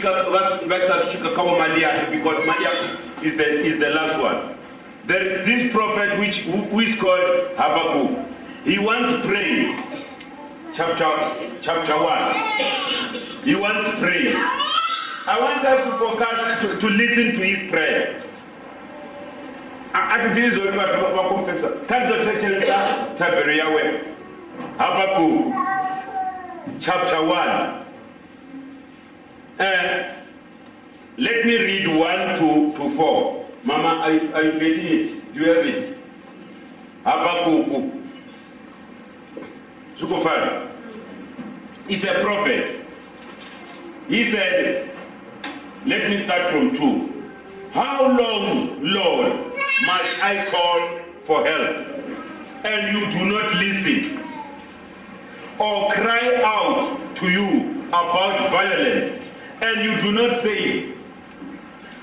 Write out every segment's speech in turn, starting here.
Vachatusvika kavo Malachi, because Malachi is the, is the last one. There is this prophet which, who, is called Habakkuk. He wants praise. Chapter, chapter 1. He wants praise. I want us to focus, to, to listen to his prayer. Habakkuk chapter 1 uh, let me read 1 to, to 4 mama are you, are you getting it. Do you have it? Habakuku. Zvikufana is a prophet. He said let me start from 2 how long lord must i call for help? And you do not listen or cry out to you about violence and you do not save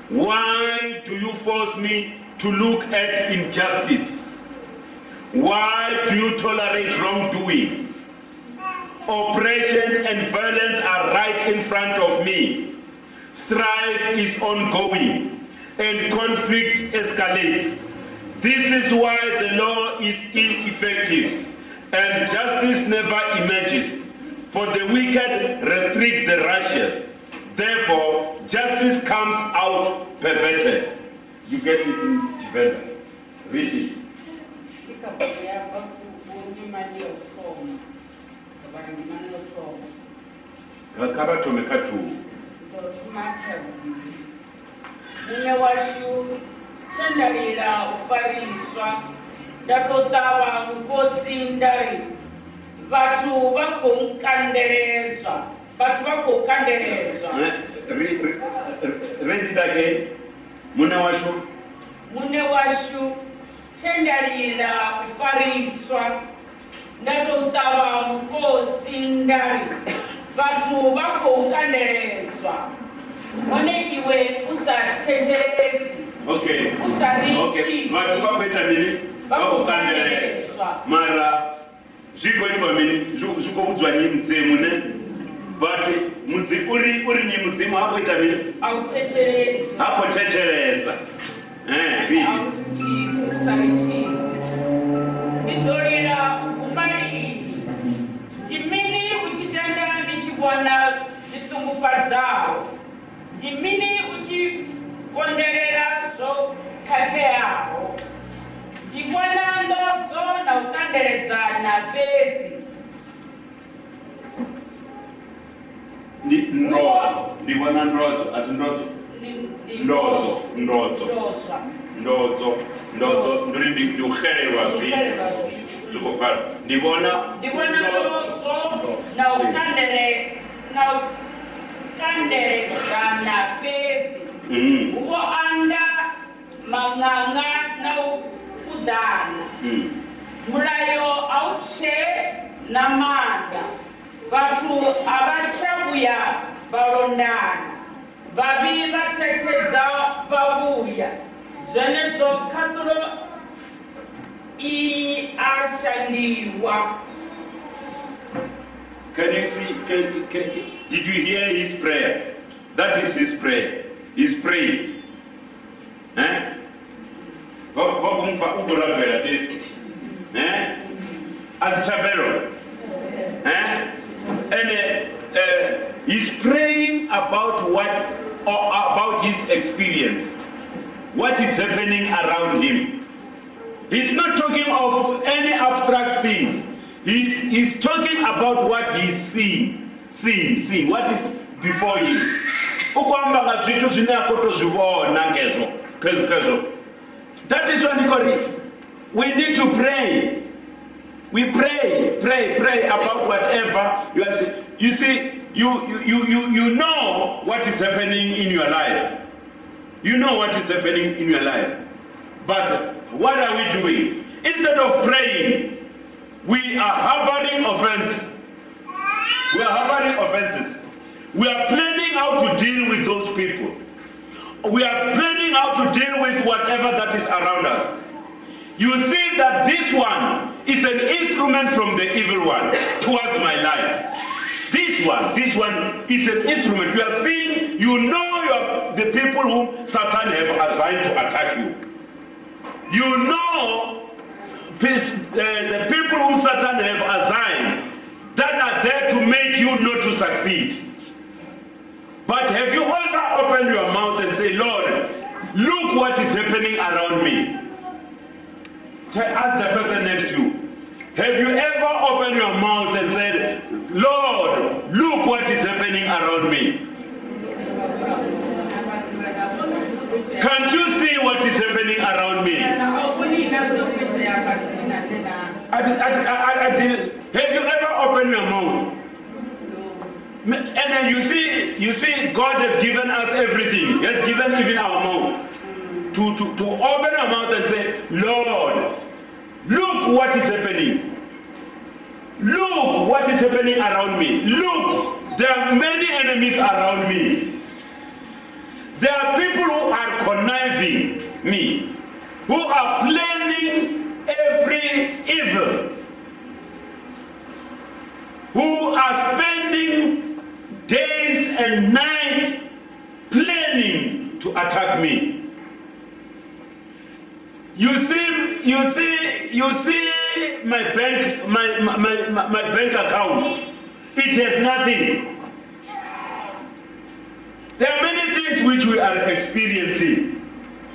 why do you force me to look at injustice? Why do you tolerate wrongdoing? Oppression and violence are right in front of me. Strife is ongoing and conflict escalates. This is why the law is ineffective and justice never emerges. For the wicked restrict the righteous therefore justice comes out perverted you get it in Chivenda. read it vhathu vha khou kandeledzwa rendidake mune washu? Mune washu tshe nda lila u fariswa nda tou ṱavha mukosi ndari vhathu vha khou kandeledzwa. Hone iwe u sa thetshelesi u sa ritshi vhathu vha khou ita mini? Vha khou kandeledzwa mara zwi khou itiwa mini? Zwi khou vhudzwa nyi mutse mune? vati mudzi uri uri nyi mudzimu hakuita mini hakutechereza ndidolera umari ndimini uchitenda ndichivona zvitungufadzaho ndimini uchikonderera zvo khakeaho ndivona ndodzo na u kandeledzana fezi ndi vhona ndodzo a si ndodzo ndodzo ndodzo ndodzo ndodzo ndi uri ndi u xelelwa zwithu. zwi khou pfala. Ndi vhona ndi vhona ndodzo na u kandele na u kandeledzana fhedzi. Mm. Hu vho anda maṅanga na u kuḓana mm. mulayo a u tshe na maanḓa. Vhathu a vha tsha vhuya Can you see? Can, can, can, did you hear his prayer? That is his prayer. He's praying. Eh? Te. Eh? Asichabelo. Eh? And uh, uh, he's praying about what, or about his experience. What is happening around him. He's not talking of any abstract things. He's, he's talking about what he's seeing, seeing, seeing, what is before him. Nga zwithu zwine ngezvo kezvo kezvo. That is what he it. We need to pray. We pray, pray, pray about whatever you are saying. You see, you, you, you, you, know what is happening in your life. You know what is happening in your life. But what are we doing? Instead of praying, we are harboring offense. We are harboring offenses. We are planning how to deal with those people. We are planning how to deal with whatever that is around us. You see that this one is an instrument from the evil one towards my life. This one, this one is an instrument. You are seeing, you know you are the people whom Satan have assigned to attack you. You know uh, the people whom Satan have assigned that are there to make you not to succeed. But have you ever opened your mouth and say, Lord, look what is happening around me? Ask the person next to you. Have you ever opened your mouth and said, Lord, look what is happening around me? Can't you see what is happening around me? I, did- I, I, I didn't. Have you ever opened your mouth? And then you see, you see, God has given us everything. He has given even our mouth. To, to, to open our mouth and say, Lord, look what is happening. Look what is happening around me. Look, there are many enemies around me. There are people who are conniving me, who are planning every evil, who are spending days and nights planning to attack me. You see, you see, you see my bank, my, my, my, my bank account. It has nothing. There are many things which we are experiencing.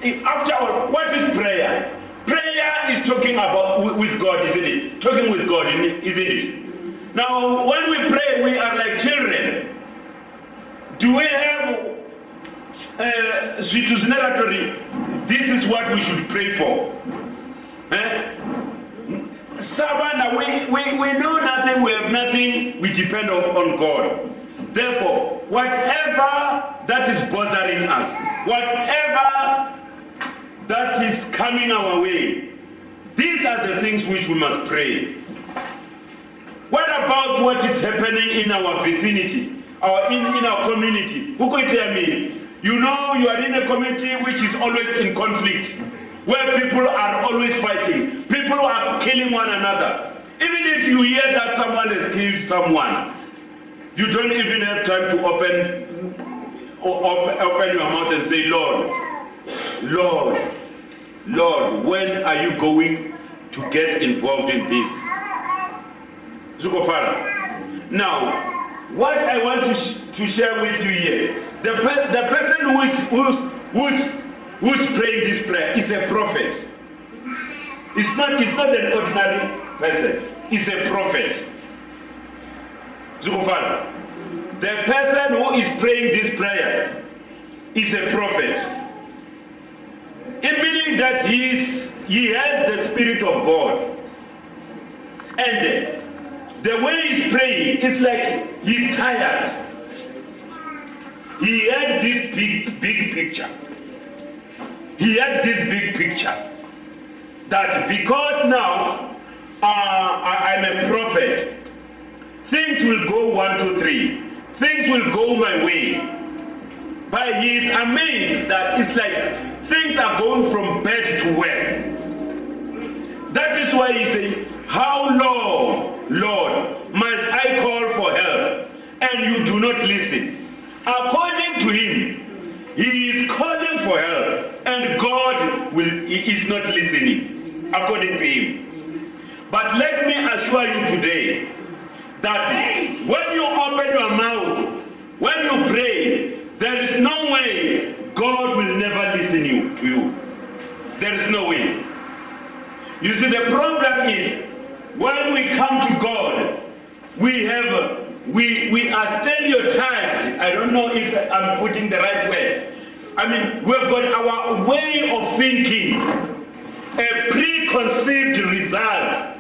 If- After all, what is prayer? Prayer is talking about with God, isn't it? Talking with God, isn't it? Now, when we pray, we are like children. Do we have uh, this is what we should pray for eh? Savannah, we, we, we know nothing, we have nothing, we depend on, on God. Therefore, whatever that is bothering us, whatever that is coming our way, these are the things which we must pray. What about what is happening in our vicinity, our, in, in our community? Who could tell me? You know you are in a community which is always in conflict, where people are always fighting, people are killing one another. Even if you hear that someone has killed someone, you don't even have time to open, open your mouth and say, Lord, Lord, Lord, when are you going to get involved in this? Now, what I want to, sh- to share with you here, the, pe- the person who is, who's, who's, who's praying this prayer is a prophet. It's not, it's not an ordinary person, it's a prophet. The person who is praying this prayer is a prophet. It meaning that he, is, he has the Spirit of God. And the way he's praying is like he's tired. He had this big, big picture. He had this big picture that because now uh, I, I'm a prophet, things will go one, two, three. Things will go my way. But he is amazed that it's like things are going from bad to worse. That is why he said, How long, Lord, must I call for help and you do not listen? According to him, he is calling for help and God will, is not listening, according to him. But let me assure you today that when you open your mouth, when you pray, there is no way God will never listen you, to you. There is no way. You see, the problem is when we come to God, we have we we are stereotyped. I don't know if I'm putting the right way. I mean, we've got our way of thinking, a preconceived result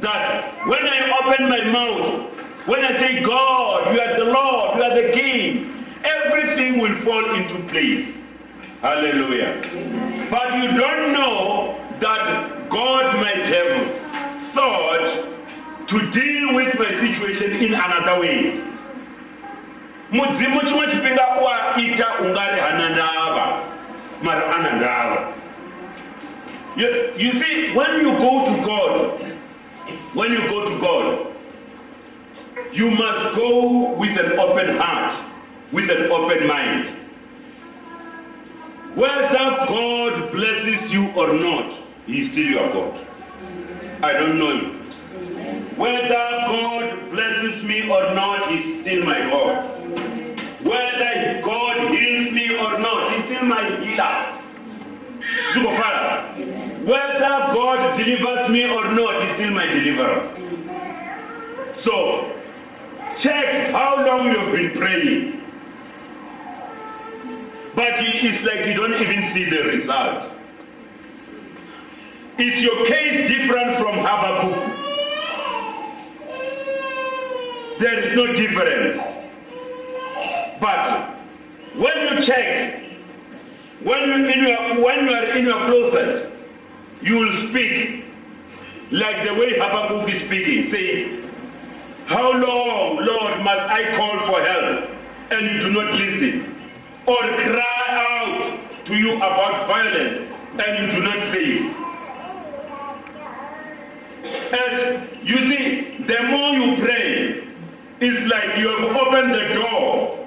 that when I open my mouth, when I say, God, you are the Lord, you are the King, everything will fall into place. Hallelujah. But you don't know that God might have thought to deal with my situation in another way. Mudzimu chimwe ungari you, see when you go to god when you go to God, you must go with an open heart, with an open mind. Whether God blesses you or not, He is still your God. I don't know. Whether God blesses me or not, He's still my God. Whether God heals me or not, He's still my healer. Zukofara. Whether God delivers me or not, He's still my deliverer. So, check how long you've been praying. But it's like you don't even see the result. Is your case different from Habakkuk? There is no difference. But when you check, when you, in your, when you are in your closet, you will speak like the way Habakkuk is speaking, saying, How long, Lord, must I call for help and you do not listen? Or cry out to you about violence and you do not save? As you see, the more you pray, it's like you have opened the door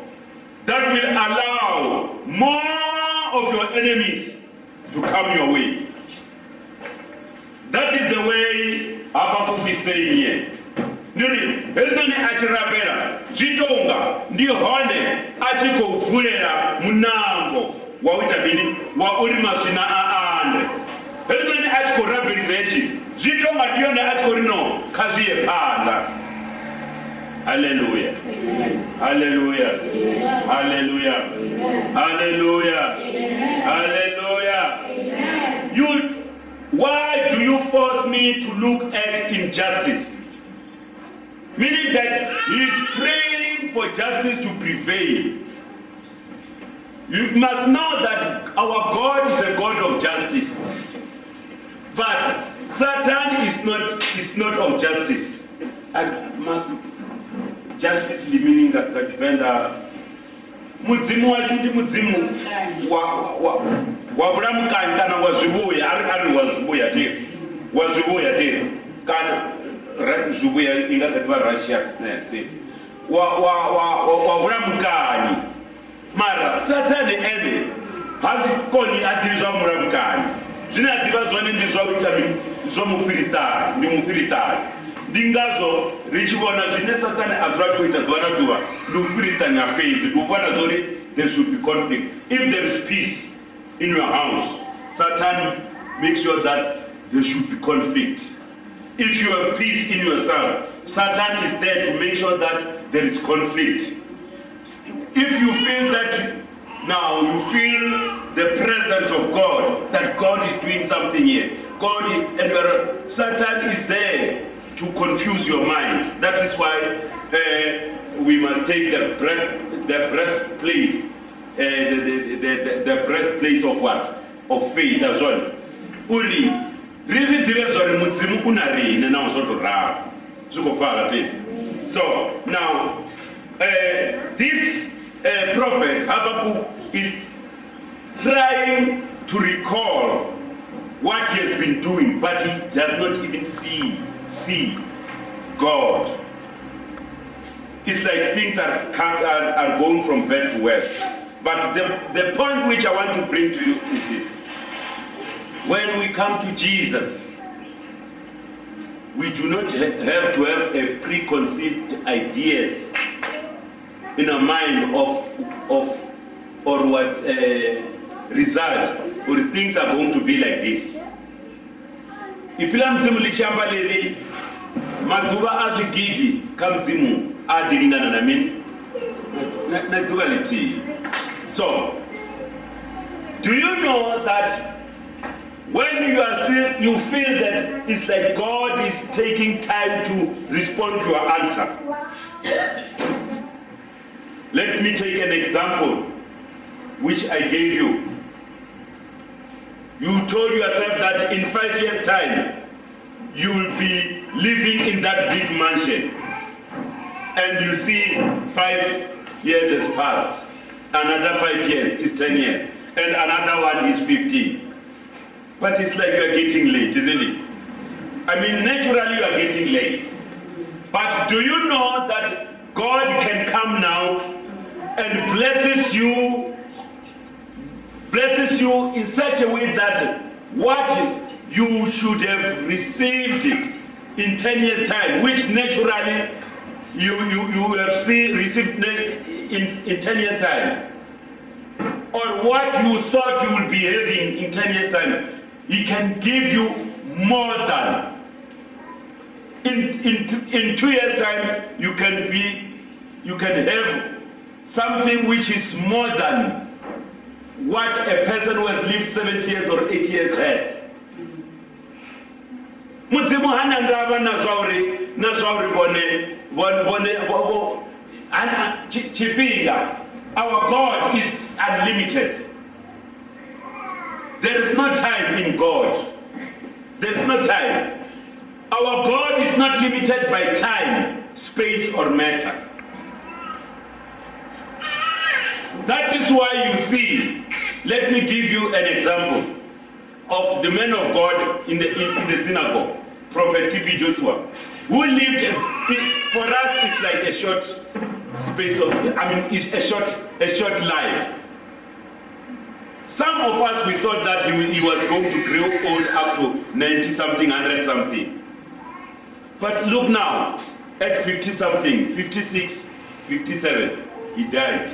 that will allow more of your enemies to come your way. That is the way Habakkuk is saying here. Ndiri, hezvinoni achirapera zvitonga ndihone achikobvurera munango wauita bini wauri masvina aande hezvinoni achikorabhirisa ichi zvitonga ndiyona achikorino kazviye panda haleluya Hallelujah. haleluya Hallelujah. haleluya you why do you force me to look at injustice meaning that he is praying for justice to prevail. You must know that our God is a God of justice. But Satan is not is not of justice. justice limini nga tshivenḓa mudzimu washu ndi mudzimu wa, wa, wa vhulamukanyi kana wa zwivhuya a ri ari wa zwivhuya tiri wa zwivhuya tiri kana zwivhuya i nga kha ḓivha righteousness tiri wa, wa, wa, wa, wa vhulamukanyi mara sathane ene ha zwi koni a ḓivi zwa vhulamukanyi. Zwine a ḓivha zwone ndi zwa ita zwa mufhiriṱani ndi mufhiriṱani ndingazvo richiona zvine satani azvira kuita zuva nazuva ndikupiritani hapedzi ndikuona zvori there should be conflict if there is peace in your house satan make sure that there should be conflict if you have peace in yourself satan is there to make sure that there is conflict if you feel that now you feel the presence of God, that God is doing something here. God and Satan is there to confuse your mind. That is why uh, we must take the breast, the breastplate, uh, the, the, the, the, breastplate of what? Of faith as well. Uri, rizvidzive zvari mudzimu una rine nawo zvotorava zvikofara tini so now uh, this uh, prophet Habakkuk is trying to recall what he has been doing, but he does not even see see God. It's like things are, are, are going from bad to worse. But the, the point which I want to bring to you is this. When we come to Jesus, we do not have to have a preconceived ideas in our mind of of or what uh, result or things are going to be like this ifila mudzimu lichamba leri madzuva azvigigi kamudzimu adiringana namini Na- nadzuva litii so do you know that when you are still you feel that it's like god is taking time to respond to your answer? Let me take an example which I gave you. You told yourself that in five years' time, you will be living in that big mansion. And you see five years has passed. Another five years is 10 years. And another one is 15. But it's like you're getting late, isn't it? I mean, naturally you are getting late. But do you know that God can come now and blesses you, blesses you in such a way that what you should have received in 10 years time, which naturally you, you, you have seen, received in, in 10 years time, or what you thought you would be having in 10 years time, he can give you more than. In, in, in two years time, you can be, you can have something which is more than what a person who has lived 70 years or 80 years had. mudzimu hana ndava na zvauri na zvauri vone vone vone- vo- vo- hana chi- our god is unlimited. There is no time in god. There is no time. Our god is not limited by time space or matter. That is why you see let me give you an example of the man of God in the, in, in the synagogue, Prophet T.B. Joshua, who lived, it- for us, it's like a short space of, I mean, it's a short, a short life. Some of us, we thought that he, he was going to grow old up to 90 something, 100 something. But look now, at 50 something, 56, 57, he died.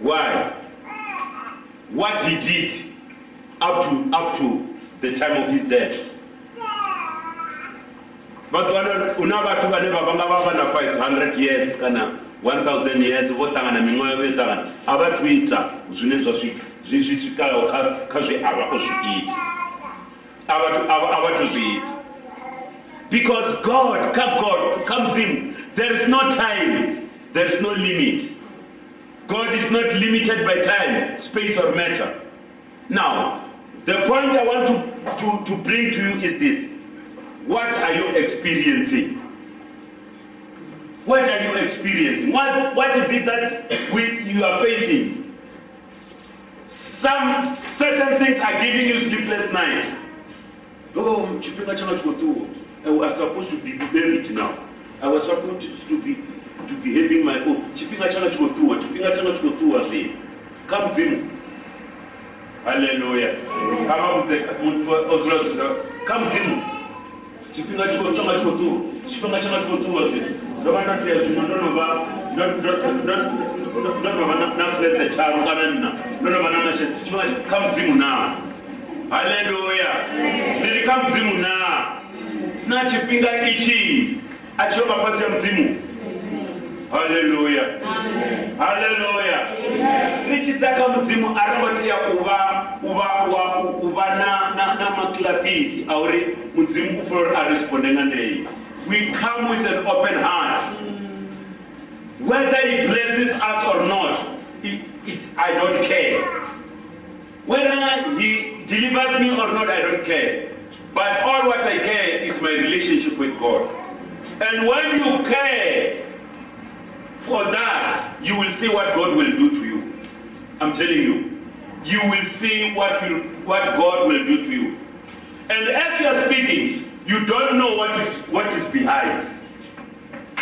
Why? What he did up to up to the time of his death. Vhathu vano una vhathu vane va vanga va va na 500 years kana 1000 years vo ṱangana miṅwaha yo ṱangana. A vha thu ita zwine zwa swi- zwi swikaho kha kha zwi a vha thu- a vha- a vha thu zwi ita. Because god kha god kha mudzimu there is no time there is no limit god is not limited by time space or matter now, the point I want to, to, to bring to you is this. What are you experiencing? What are you experiencing? What, what is it that we, you are facing? Some certain things are giving you sleepless nights. Oh. I was supposed to be buried now. I was supposed to be to be having my own. Chipinga changa chikotuo. Chipinga changa chikotuo zve. Kamudzimu. haleluya kamabudze odzulazula kamudzimu chifhinga chiko- changa chikotuwa chifhinga changa chikotuwa zve ndova ndatoya zvino ndonova ndonova nafredze charo kana nna ndonova chi- kamudzimu na haleluya ndiri kamudzimu na na chifhinga ichi achirova pasi ya mudzimu haleluya haleluya mudzimu na- na- namaklapisi auri mudzimu ufanira aresponde ngandei we come with an open heart. Mm. Whether he blesses us or not it, it, i don't care. Whether he delivers me or not i don't care. But all what i care is my relationship with god. And when you care for that, you will see what God will do to you. I'm telling you. You will see what, will, what God will do to you. And as you are speaking, you don't know what is, what is behind.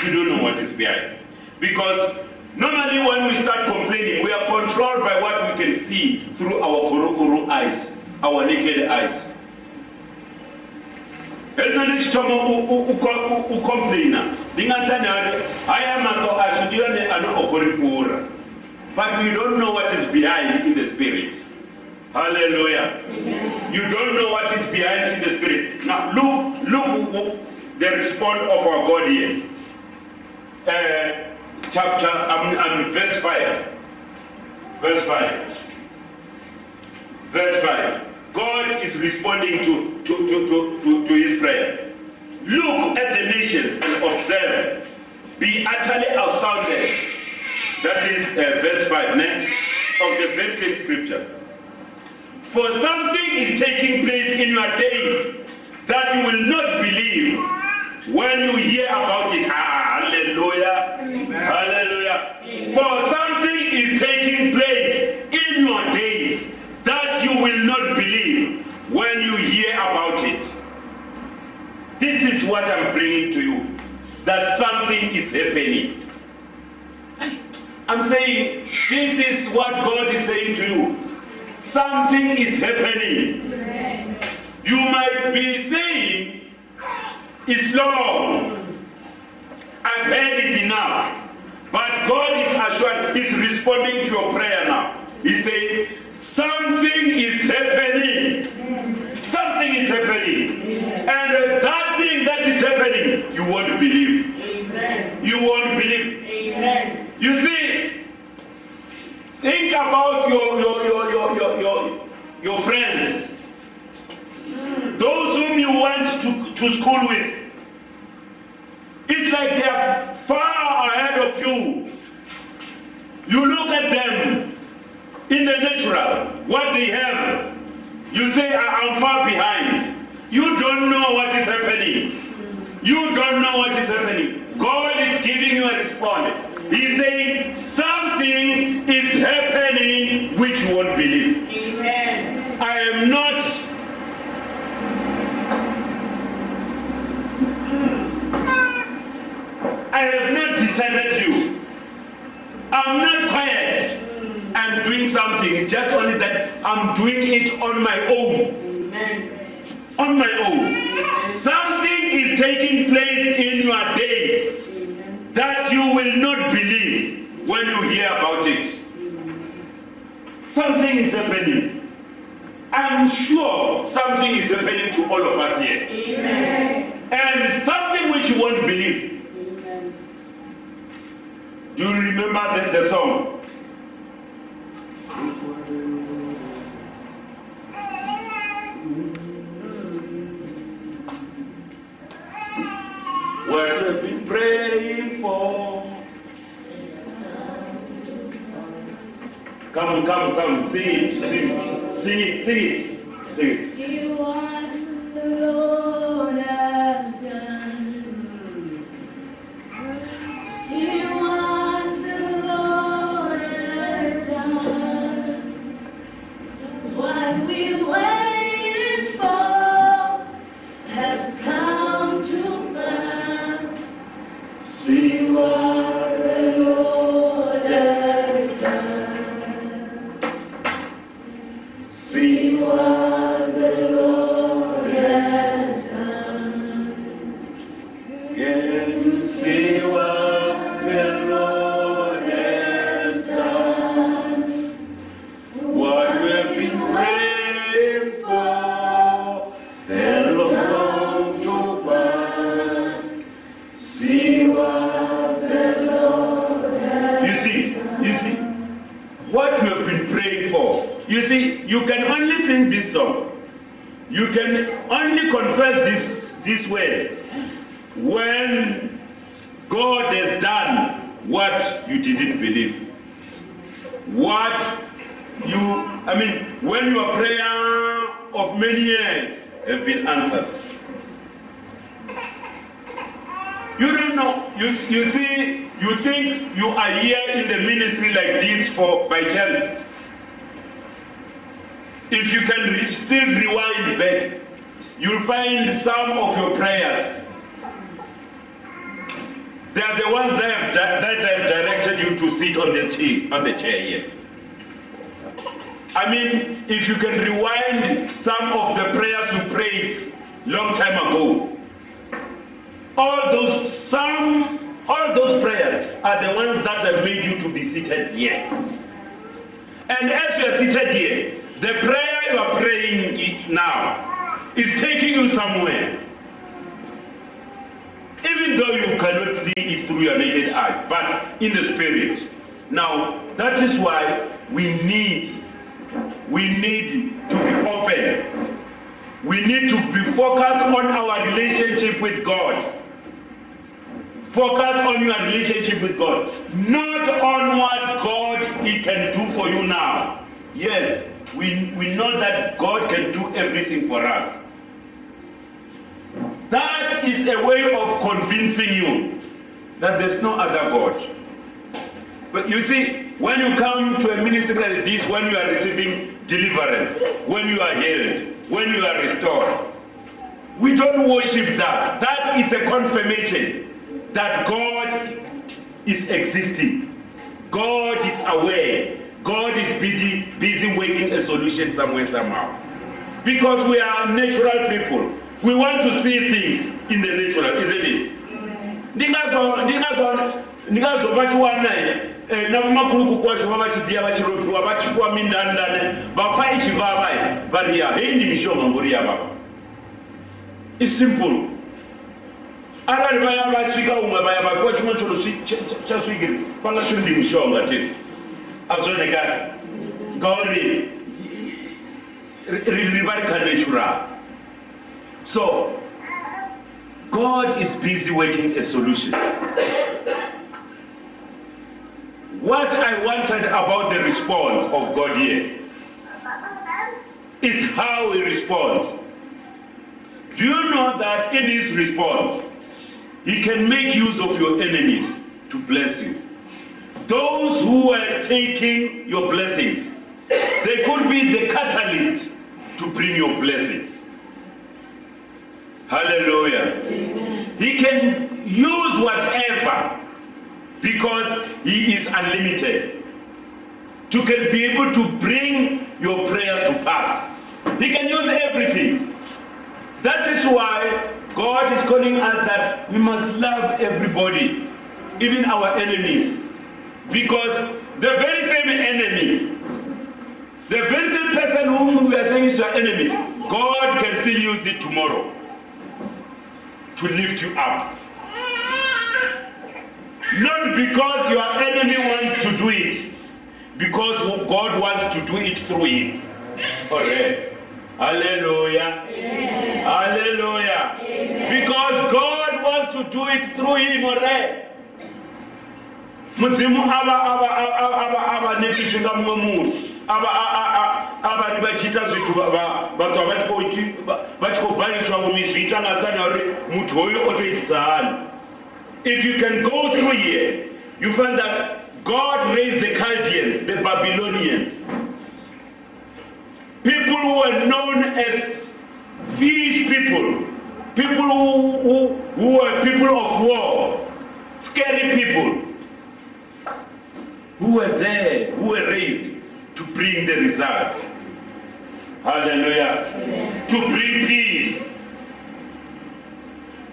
You don't know what is behind. Because normally when we start complaining, we are controlled by what we can see through our korokoro eyes, our naked eyes. Elino ndichitoma ucomplaina ndingatani ari haya mato acho ndiyone anoogoripura but we don't know what is behind in the spirit. Hallelujah Amen. you don't know what is behind in the spirit. Now look look the response of our god here. Uh, chapter um, um, verse 5 verse 5 verse 5 god is responding to, to, to, to, to, his prayer. Look at the nations and observe. Be utterly astounded. That is uh, verse 5 next of the very same scripture. For something is taking place in your days that you will not believe when you hear about it. Ah, hallelujah. Hallelujah. For something is taking place in your days that you will not believe when you hear about it, this is what I'm bringing to you. That something is happening. I'm saying this is what God is saying to you. Something is happening. You might be saying, it's long. I've heard it's enough. But God is assured, He's responding to your prayer now. He's saying, something is happening. Something is happening. And that thing that is happening, you won't believe. Amen. You won't believe. Amen. You see, think about your your your your your your, your friends. Those whom you went to, to school with. It's like they are far ahead of you. You look at them in the natural, what they have. You say, I'm far behind. You don't know what is happening. You don't know what is happening. God is giving you a response. He's saying something is happening which you won't believe. Amen. I am not. I have not decided you. I'm not quiet. I'm doing something. It's just only that I'm doing it on my own. Amen. On my own. Will not believe when you hear about it. Something is happening. I'm sure something is happening to all of us here. Amen. And something which you won't believe. Amen. Do you remember the, the song? What we've been praying for. Come come come. Sing it, sing it, sing it, sing it. Sing it. What the Lord only sing this song. You can only confess this, this word when God has done what you didn't believe. What you, I mean, when your prayer of many years have been answered. You don't know. You, you see, you think you are here in the ministry like this for by chance. If you can re- still rewind back, you'll find some of your prayers. They are the ones that have, that have directed you to sit on the chair, on the chair here. I mean, if you can rewind some of the prayers you prayed long time ago, all those some all those prayers are the ones that have made you to be seated here. And as you are seated here, the prayer you are praying now is taking you somewhere. Even though you cannot see it through your naked eyes, but in the spirit. Now, that is why we need we need to be open. We need to be focused on our relationship with God. Focus on your relationship with God, not on what God He can do for you now. Yes, we, we know that God can do everything for us. That is a way of convincing you that there's no other God. But you see, when you come to a ministry like this, when you are receiving deliverance, when you are healed, when you are restored, we don't worship that. That is a confirmation that God is existing. God is aware. God is busy, busy working a solution somewhere, somehow. Because we are natural people. We want to see things in the natural, isn't it? ndingazo vachiwana eh, na makuluku kwacho va vachidiya vachiropiwa vachipiwa mindandane vafa ichivava variya hei ndi mishonga ngori yavava isimple arali vaya vasvika umwe vaya vapiwa chimwe choro chasvikiri panga chiri ndi mishonga tiri azvionekani ngauri riva rikanatural so God is busy working a solution. What I wanted about the response of God here is how he responds. Do you know that in his response, he can make use of your enemies to bless you? Those who were taking your blessings, they could be the catalyst to bring your blessings. Hallelujah. He can use whatever because he is unlimited to can be able to bring your prayers to pass. He can use everything. That is why God is calling us that we must love everybody, even our enemies. Because the very same enemy, the very same person whom we are saying is your enemy, God can still use it tomorrow to lift you up. Not because your enemy wants to do it, because God wants to do it through him. Alright. Hallelujah. Hallelujah. Because God wants to do it through him already. Mudzimu nesvisvinga mumwe munhu. Vachiita hoyo otoitisahani if you can go through here you find that god raised the chaldeans the babylonians. People who were known as fierce people. People who, who, who were people of war. Scary people who were there, who were raised to bring the result. Hallelujah. To bring peace.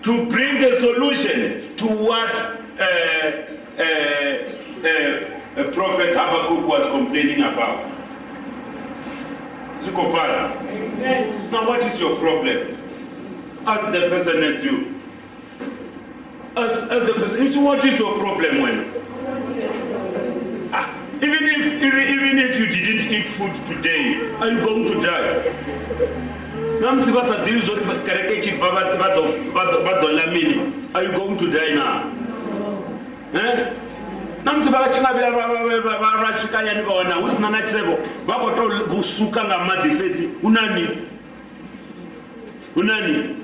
To bring the solution to what uh, uh, uh, Prophet Habakkuk was complaining about. Now, what is your problem? Ask the person next to you. Ask, ask the person, what is your problem when? Even if even if you didn't eat food today, are you going to die? Namsi vasadhiri zoti kereke chibva vadola mini. Are you going to die now? Eh? namsi vakachingavira vasvika yani vaona usina nachiseko vakotosuka ngamadhi fedzi unani unani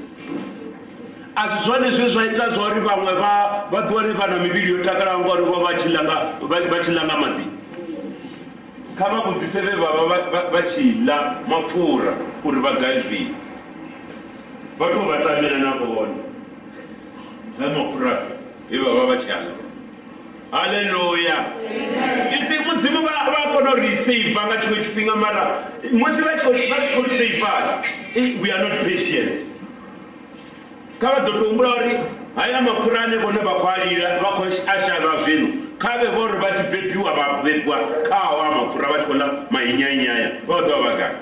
asi zvone zve zvaita zvauri vamwe vatori vana miviri yotakara ngwari vachilanga madhi kha vha vhudzise vhe vha vha vha tshi ḽa mapfura uri vha gai zwino. Vha tou vha tamela na vhone ḽa mapfura he vha vha vha tshi aḽa haleluya isi mudzimu vha kona uri saiva nga tshiṅwe tshifhinga mara musi vha tshi khou saiva e, we are not patient. Kha vha ḓo tou humbula uri haya mapfura ane vhone vha khou a lila vha khou a shavha zwino kha vhe vho ri vha tshi bebiwa vha bebiwa khao a mapfura vha tshi khou ḽa mainyanyaya vho ḓo vha gai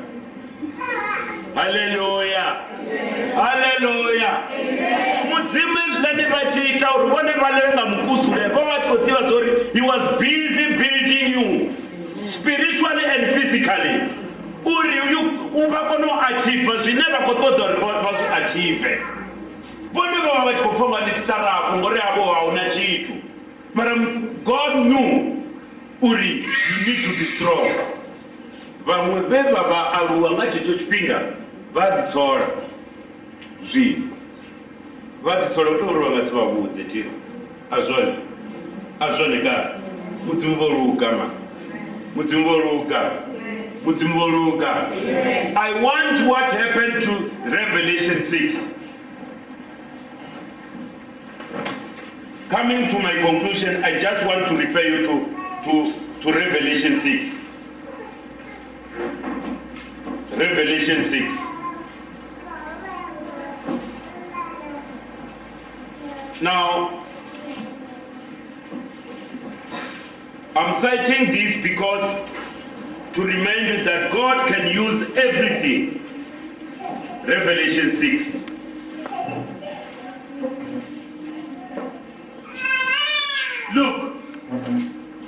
haleluya haleluya mudzimu hezwilani vha tshi ita uri vhone vha ḽe nga mukusule vho vha tshi khou ḓivha zwo ri he was busy building you spiritually and physically. Uri u vha kone u achieve zwine vha khou ṱoḓa uri vha zwi achieve vhone vha vha vha tshi khou pfha nga ndi tshiṱarafu ngori havho a hu na tshithu. Mara god knew uri you need to be strong. Vamwe vevava aruwa ngachecho chipinga vadzitsora zvinhu. Vadzitsora kutori vangasivavudze tiro azvone azvoneka mudzimu voruka ma mudzimu voruka mudzimu voruka i want what happened to revelation 6 coming to my conclusion, I just want to refer you to, to, to Revelation 6. Revelation 6. Now, I'm citing this because to remind you that God can use everything. Revelation 6. Look,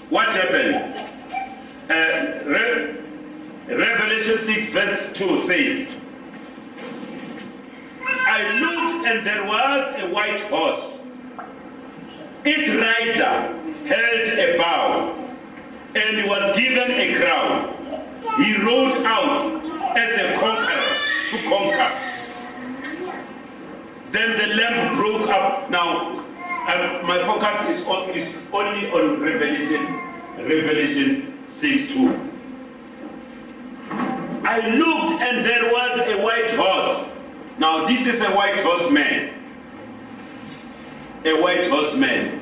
what happened? Uh, Re- Revelation 6, verse 2 says, I looked and there was a white horse. Its rider held a bow and was given a crown. He rode out as a conqueror to conquer. Then the lamb broke up. Now, uh, my focus is, on, is only on Revelation, Revelation 6 2. I looked and there was a white horse. Now, this is a white horse man. A white horse man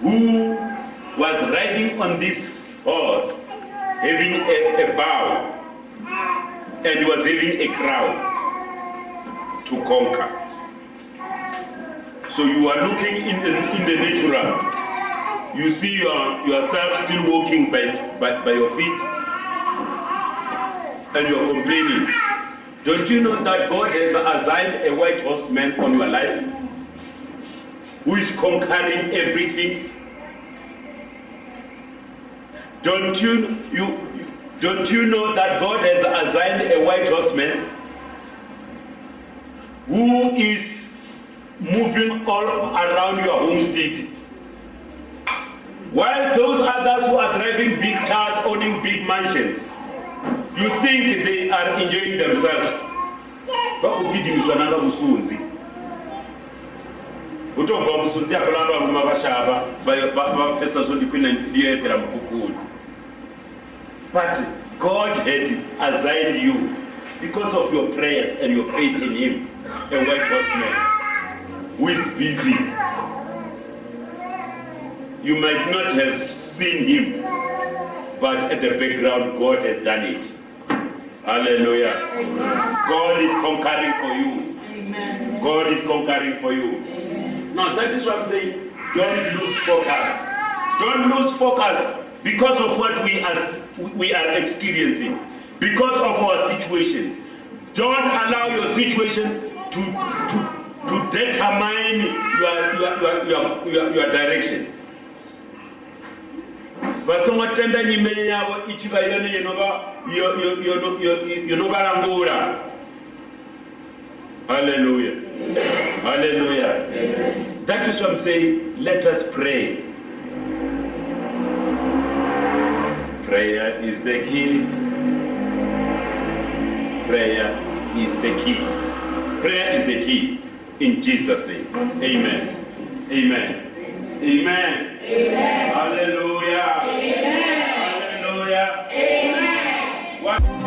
who was riding on this horse, having a, a bow, and was having a crown to conquer. So you are looking in the, in the natural. You see your, yourself still walking by, by, by your feet, and you are complaining. Don't you know that God has assigned a white horseman on your life who is conquering everything? Don't you, you, don't you know that God has assigned a white horseman who is moving all around your homestead? While those others who are driving big cars, owning big mansions, you think they are enjoying themselves. mukukuni but god had assigned you because of your prayers and your faith in him a white horseman who is busy you might not have seen him but at the background god has done it hallelujah God is conquering for you. Amen. God is conquering for you. Amen. Now that is what I'm saying. Don't lose focus. Don't lose focus because of what we as we are experiencing, because of our situation. Don't allow your situation to to to determine your your your your, direction. vasongotenda nyimele yavo ichiva yone inova yo- yo- yo- yo- inovarangura haleluya haleluya that is what i'm saying. Let us pray. Prayer is the key. Prayer is the key. Prayer is the key in Jesus' name. Amen. Amen. Amen. Amen. Hallelujah. Amen. Hallelujah. Amen.